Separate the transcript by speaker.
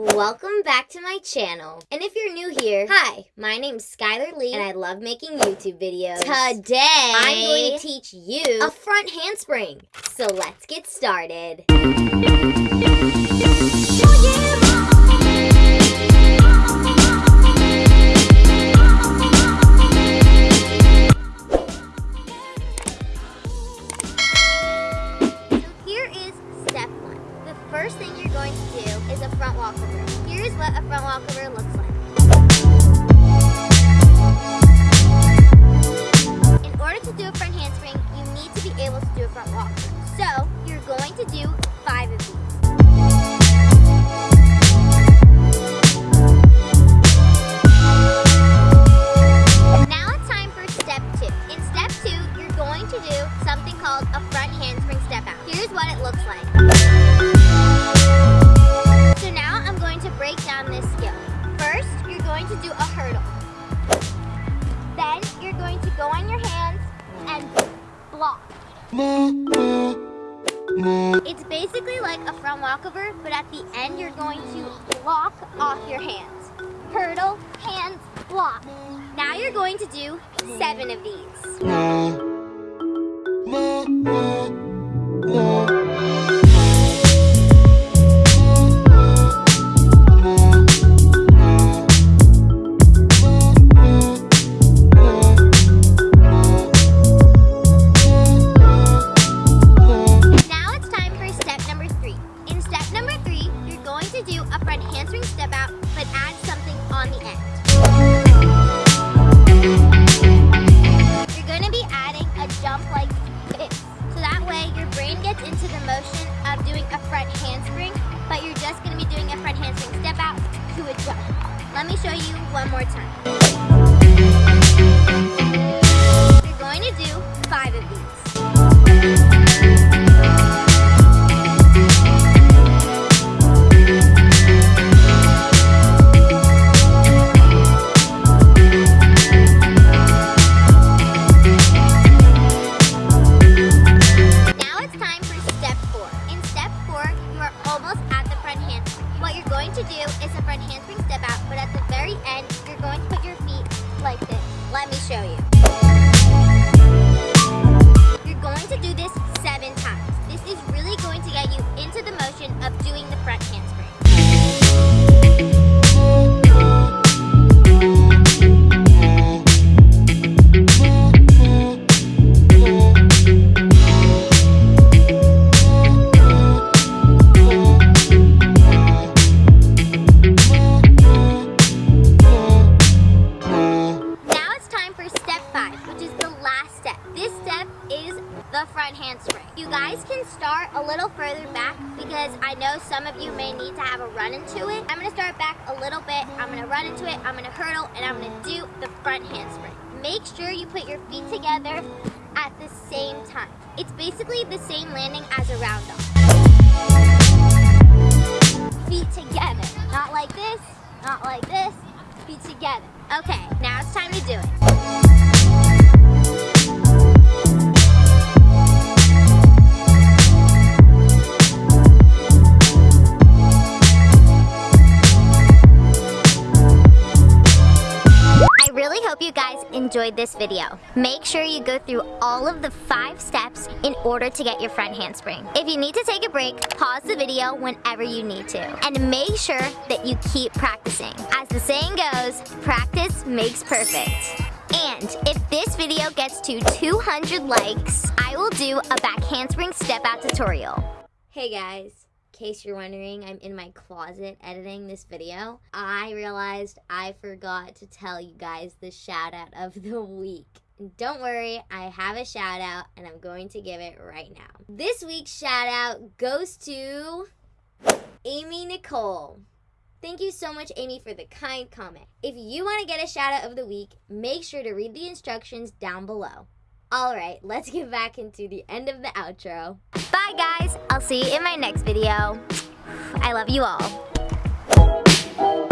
Speaker 1: Welcome back to my channel. And if you're new here, hi, my name's Skylar Lee and I love making YouTube videos. Today, I'm going to teach you a front handspring. So let's get started. First thing you're going to do is a front walkover. Here's what a front walkover looks like. In order to do a front handspring, you need to be able to do a front walkover. So, you're going to do five of these. Now it's time for step two. In step two, you're going to do something called a front handspring step out. Here's what it looks like. Block. It's basically like a front walkover, but at the end you're going to block off your hands. Hurdle, hands, block. Now you're going to do seven of these. But add something on the end. you're gonna be adding a jump like this. So that way your brain gets into the motion of doing a front handspring, but you're just going to be doing a front handspring step out to a jump. Let me show you one more time. You're going to do five of these. Start a little further back because I know some of you may need to have a run into it. I'm gonna start back a little bit, I'm gonna run into it, I'm gonna hurdle, and I'm gonna do the front handspring. Make sure you put your feet together at the same time. It's basically the same landing as a round off. Feet together, not like this, not like this, feet together. Okay, now it's time to do it. Hope you guys enjoyed this video. Make sure you go through all of the five steps in order to get your front handspring. If you need to take a break, pause the video whenever you need to. And make sure that you keep practicing. As the saying goes, practice makes perfect. And if this video gets to 200 likes, I will do a back handspring step out tutorial. Hey guys case you're wondering, I'm in my closet editing this video. I realized I forgot to tell you guys the shout out of the week. Don't worry, I have a shout out and I'm going to give it right now. This week's shout out goes to Amy Nicole. Thank you so much, Amy, for the kind comment. If you want to get a shout out of the week, make sure to read the instructions down below. All right, let's get back into the end of the outro. Bye, guys. I'll see you in my next video. I love you all.